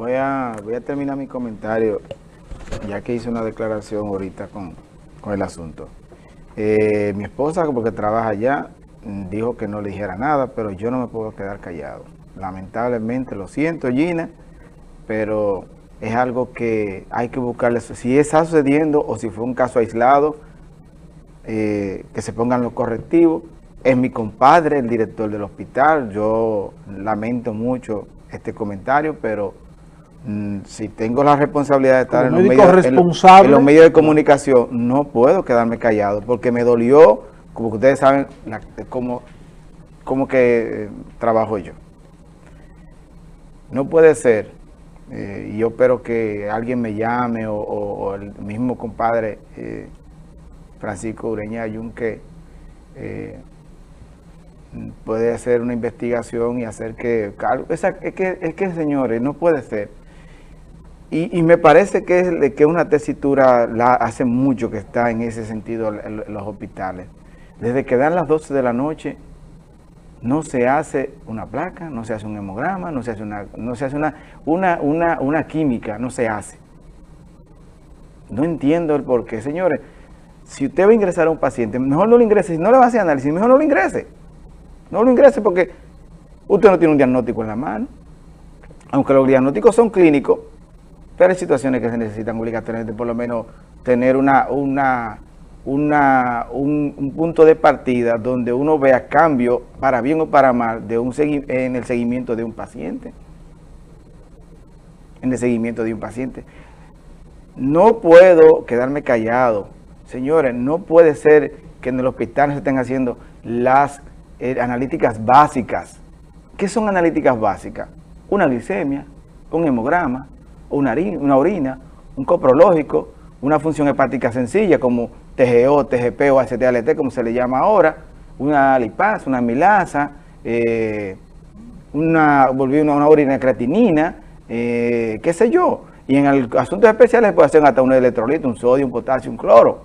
voy a, voy a terminar mi comentario, ya que hice una declaración ahorita con, el asunto. Eh, mi esposa, porque trabaja allá, dijo que no le dijera nada, pero yo no me puedo quedar callado. Lamentablemente, lo siento, Gina, pero es algo que hay que buscarle. Si está sucediendo o si fue un caso aislado, eh, que se pongan los correctivos. Es mi compadre, el director del hospital. Yo lamento mucho este comentario, pero mm, si tengo la responsabilidad de estar en los, medios, en, los, medios, de comunicación, no puedo quedarme callado, porque me dolió, como ustedes saben, cómo, que eh, trabajo yo. No puede ser, eh, y yo espero que alguien me llame o, el mismo compadre eh, Francisco Ureña Yunque puede hacer una investigación y hacer que... es, que, es que, señores, no puede ser. Y, me parece que es que una tesitura la hace mucho que está en ese sentido en, los hospitales. Desde que dan las 12 de la noche, no se hace una placa, no se hace un hemograma, no se hace una, no se hace una, una, una, una química, no se hace. No entiendo el por qué. Señores, si usted va a ingresar a un paciente, mejor no lo ingrese. Si no le va a hacer análisis, mejor no lo ingrese. No lo ingrese porque usted no tiene un diagnóstico en la mano. Aunque los diagnósticos son clínicos, pero hay situaciones que se necesitan obligatoriamente por lo menos tener una, un, punto de partida donde uno vea cambio para bien o para mal de un en el seguimiento de un paciente. En el seguimiento de un paciente. No puedo quedarme callado. Señores, no puede ser que en el hospital se estén haciendo las eh, analíticas básicas. ¿Qué son analíticas básicas? Una glicemia, un hemograma, una, una orina, un coprológico, una función hepática sencilla como TGO, TGP o ACTLT, como se le llama ahora, una lipasa, una milasa, eh, una, una, orina creatinina, eh, qué sé yo. Y en asuntos especiales puede hacer hasta un electrolito, un sodio, un potasio, un cloro.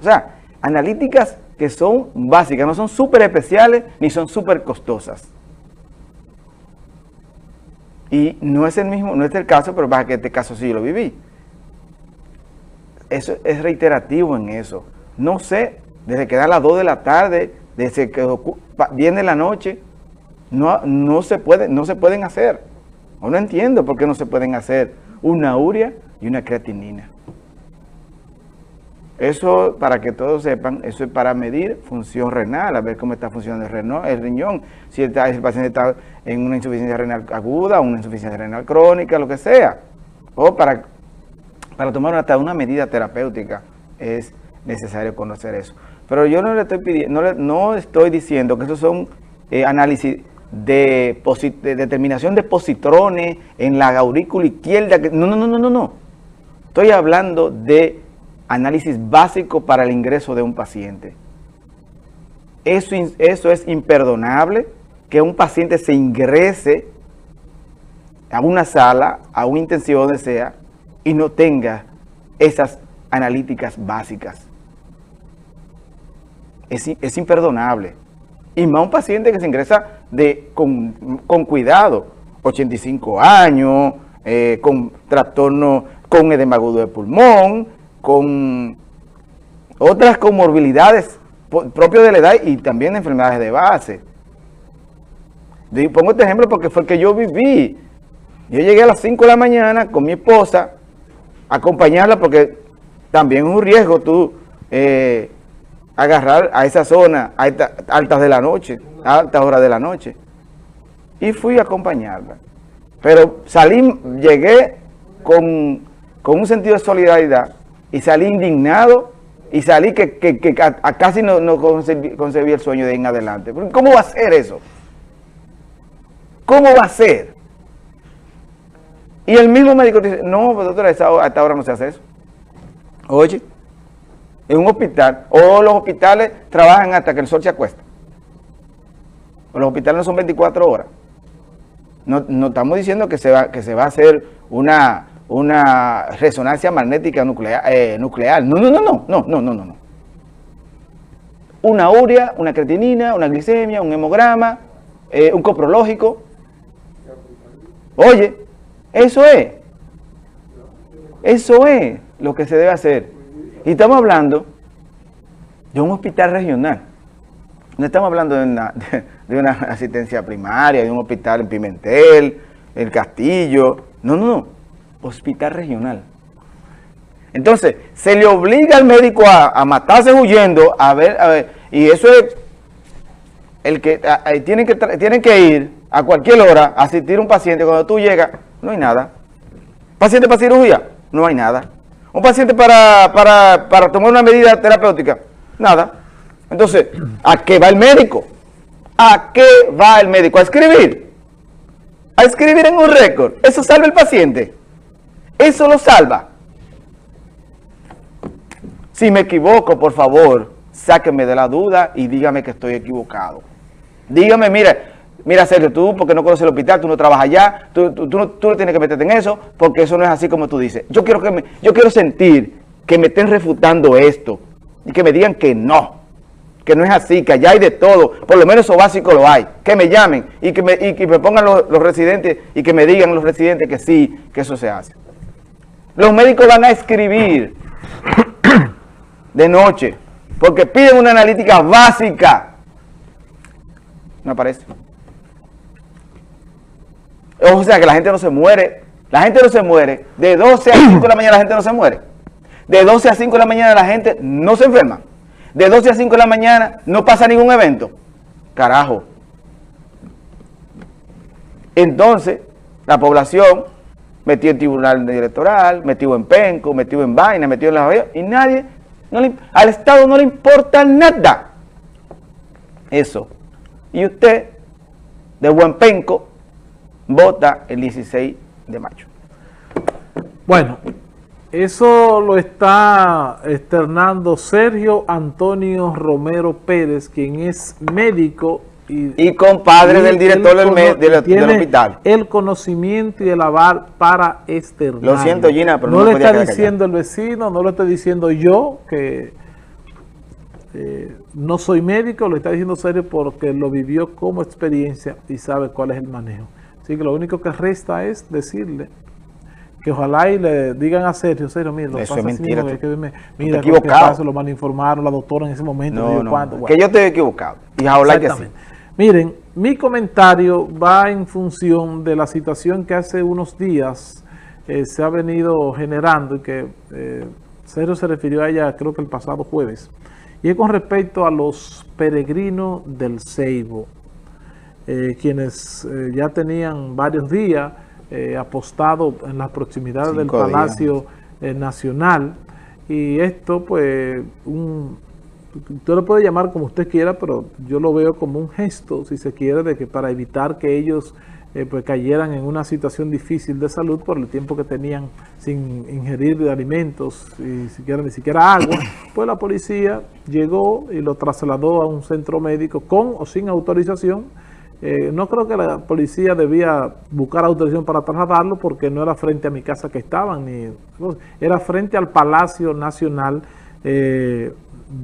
O sea, analíticas que son básicas, no son súper especiales ni son súper costosas. Y no es el mismo, no es el caso, pero para que este caso sí lo viví. Eso es reiterativo en eso. No sé, desde que da las 2 de la tarde, desde que viene la noche, no, no, se puede, no se pueden hacer. no entiendo por qué no se pueden hacer una urea y una creatinina. Eso, para que todos sepan, eso es para medir función renal, a ver cómo está funcionando el, el riñón, si el, paciente está en una insuficiencia renal aguda, una insuficiencia renal crónica, lo que sea. O para, para tomar hasta una medida terapéutica es necesario conocer eso. Pero yo no le estoy pidiendo, no, no estoy diciendo que esos son eh, análisis de, de, determinación de positrones en la aurícula izquierda. No, no, no, no, no, no. Estoy hablando de análisis básico para el ingreso de un paciente. Eso, eso es imperdonable, que un paciente se ingrese a una sala, a una intensivo donde sea, y no tenga esas analíticas básicas. Es, imperdonable. Y más un paciente que se ingresa de, con, cuidado, 85 años, eh, con trastorno, con edema agudo de pulmón, con otras comorbilidades propias de la edad y también enfermedades de base. pongo este ejemplo porque fue el que yo viví. Yo llegué a las 5 de la mañana con mi esposa, a acompañarla porque también es un riesgo tú eh, agarrar a esa zona a altas de la noche, a altas horas de la noche. Y fui a acompañarla. Pero salí, llegué con, con un sentido de solidaridad y salí indignado y salí que, casi no, no concebí, el sueño de ir en adelante. ¿Cómo va a ser eso? ¿Cómo va a ser? Y el mismo médico dice, no, pues, doctora, hasta ahora no se hace eso. Oye, en un hospital, o los hospitales trabajan hasta que el sol se acuesta. Los hospitales no son 24 horas. No, no estamos diciendo que se, va, que se va a hacer una una resonancia magnética nuclear, eh, nuclear. No, no, no, no, no, no, no, no. Una urea, una creatinina, una glicemia, un hemograma, eh, un coprológico. Oye, Eso es. Eso es lo que se debe hacer. Y estamos hablando de un hospital regional. No estamos hablando de una, de, una asistencia primaria, de un hospital en Pimentel, el Castillo. No, no, no. Hospital regional. Entonces, se le obliga al médico a, matarse huyendo, a ver, a ver, y eso es el que tienen que tienen que ir a cualquier hora a asistir a un paciente. Cuando tú llegas, no hay nada. Paciente para cirugía, no hay nada. Un paciente para, para, para tomar una medida terapéutica, nada. Entonces, ¿a qué va el médico? ¿A qué va el médico? A escribir. A escribir en un récord. Eso salva el paciente. Eso lo salva. Si me equivoco, por favor, sáquenme de la duda y dígame que estoy equivocado. Dígame, mira, mira Sergio, tú porque no conoces el hospital, tú no trabajas allá, tú, no, tienes que meterte en eso, porque eso no es así como tú dices. Yo quiero, que me, yo quiero sentir que me estén refutando esto y que me digan que no, que no es así, que allá hay de todo, por lo menos eso básico lo hay. Que me llamen y que me, y que me pongan los, los residentes y que me digan los residentes que sí, que eso se hace. Los médicos van a escribir de noche, porque piden una analítica básica. No aparece. O sea que la gente no se muere, la gente no se muere, de 12 a 5 de la mañana la gente no se muere, de 12 a 5 de la mañana la gente no se enferma, de 12 a 5 de la mañana no pasa ningún evento. Carajo. Entonces, la población metió en tribunal electoral, metido en penco, metido en vaina, metido en la y nadie al Estado no le importa nada. Eso. Y usted, de buen penco, vota el 16 de mayo. Bueno, eso lo está externando Sergio Antonio Romero Pérez, quien es médico y, compadre del director del, hospital. el conocimiento y el aval para externar. Lo siento, Gina, pero no, no lo está diciendo el vecino, no lo estoy diciendo yo, que eh, no soy médico, lo está diciendo serio porque lo vivió como experiencia y sabe cuál es el manejo. Así que lo único que resta es decirle que ojalá y le digan a Sergio, Sergio, mira, lo Eso es mentira. mira, equivocado. lo mal informaron la doctora en ese momento. No, no, que yo estoy equivocado. Y ojalá que sí. Miren, mi comentario va en función de la situación que hace unos días eh, se ha venido generando y que eh, Sergio se refirió a ella creo que el pasado jueves. Y es con respecto a los peregrinos del Ceibo, eh, quienes ya tenían varios días apostados en las proximidades del Palacio Nacional. Y esto pues un usted lo puede llamar como usted quiera, pero yo lo veo como un gesto, si se quiere, de que para evitar que ellos eh, pues cayeran en una situación difícil de salud por el tiempo que tenían sin ingerir alimentos y siquiera, ni siquiera agua, pues la policía llegó y lo trasladó a un centro médico con o sin autorización. Eh, no creo que la policía debía buscar autorización para trasladarlo porque no era frente a mi casa que estaban, ni era frente al Palacio Nacional eh,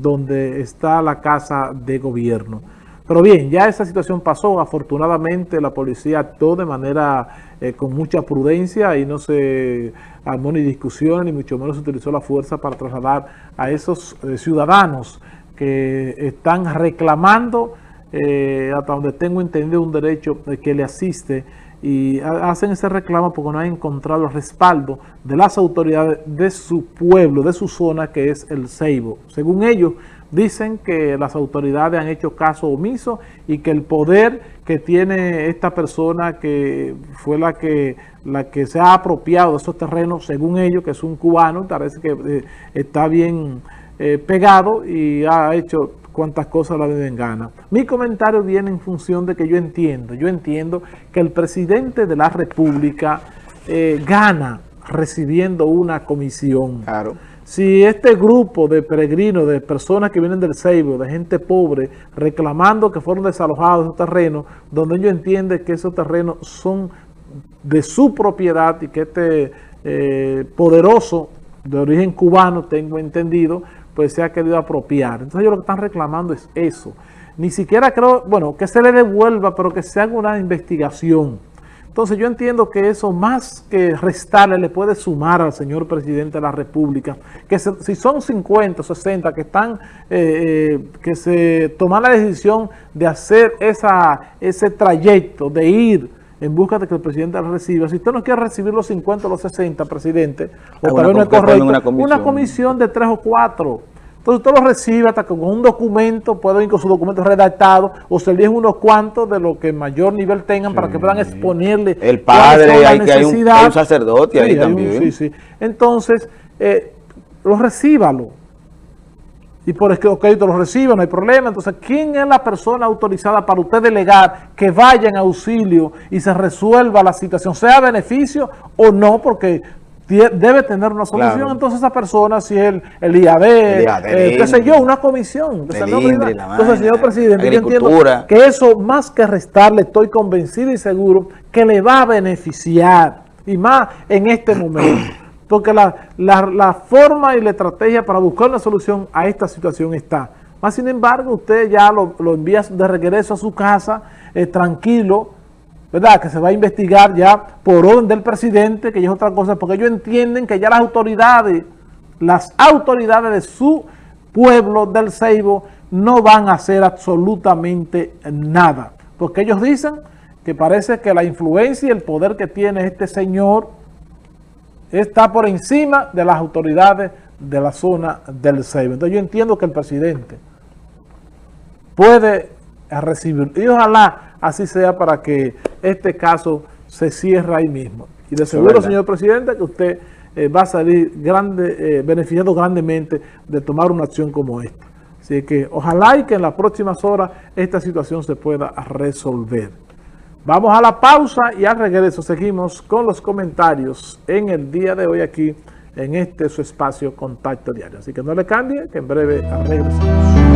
donde está la casa de gobierno. Pero bien, ya esa situación pasó, afortunadamente la policía actuó de manera eh, con mucha prudencia y no se armó ni discusión, ni mucho menos se utilizó la fuerza para trasladar a esos eh, ciudadanos que están reclamando, eh, hasta donde tengo entendido, un derecho que le asiste y hacen ese reclamo porque no han encontrado el respaldo de las autoridades de su pueblo, de su zona, que es el Ceibo. Según ellos, dicen que las autoridades han hecho caso omiso y que el poder que tiene esta persona que fue la que la que se ha apropiado de esos terrenos, según ellos, que es un cubano, parece que eh, está bien eh, pegado y ha hecho cuantas cosas la den gana. Mi comentario viene en función de que yo entiendo, yo entiendo que el presidente de la República eh, gana recibiendo una comisión. Claro. Si este grupo de peregrinos, de personas que vienen del Seibo, de gente pobre, reclamando que fueron desalojados esos terrenos, donde ellos entienden que esos terrenos son de su propiedad y que este eh, poderoso de origen cubano, tengo entendido, pues se ha querido apropiar. Entonces ellos lo que están reclamando es eso. Ni siquiera creo, bueno, que se le devuelva, pero que se haga una investigación Entonces yo entiendo que eso más que restarle le puede sumar al señor presidente de la República, que si son 50 o 60 que están, eh, eh, que se toman la decisión de hacer esa, ese trayecto, de ir en busca de que el presidente reciba. Si usted no quiere recibir los 50 o los 60, presidente, o tal vez no es correcto, una comisión. una comisión de tres o cuatro entonces usted lo recibe hasta con un documento, puede ir con su documento redactado, o se eligen unos cuantos de lo que mayor nivel tengan para que puedan exponerle. El padre, hay, que hay, un, un, sacerdote ahí también. sí, sí. Entonces, eh, lo recíbalo. Y por que crédito lo reciba, no hay problema. Entonces, ¿quién es la persona autorizada para usted delegar que vaya en auxilio y se resuelva la situación, sea beneficio o no? Porque debe tener una solución. Entonces esa persona, si es el, IAD, eh, qué sé yo, una comisión. Entonces, señor presidente, yo entiendo que eso, más que restarle, estoy convencido y seguro que le va a beneficiar, y más en este momento. Porque la, forma y la estrategia para buscar una solución a esta situación está. Más sin embargo, usted ya lo, envía de regreso a su casa, eh, tranquilo, ¿verdad? Que se va a investigar ya por orden del presidente, que ya es otra cosa, porque ellos entienden que ya las autoridades, las autoridades de su pueblo del Ceibo no van a hacer absolutamente nada. Porque ellos dicen que parece que la influencia y el poder que tiene este señor está por encima de las autoridades de la zona del Ceibo. Entonces yo entiendo que el presidente puede recibir, y ojalá así sea para que este caso se cierre ahí mismo. Y de seguro, señor presidente, que usted eh, va a salir grande, eh, beneficiado grandemente de tomar una acción como esta. Así que ojalá y que en las próximas horas esta situación se pueda resolver. Vamos a la pausa y al regreso seguimos con los comentarios en el día de hoy aquí en este su espacio Contacto Diario. Así que no le cambie, que en breve regresamos.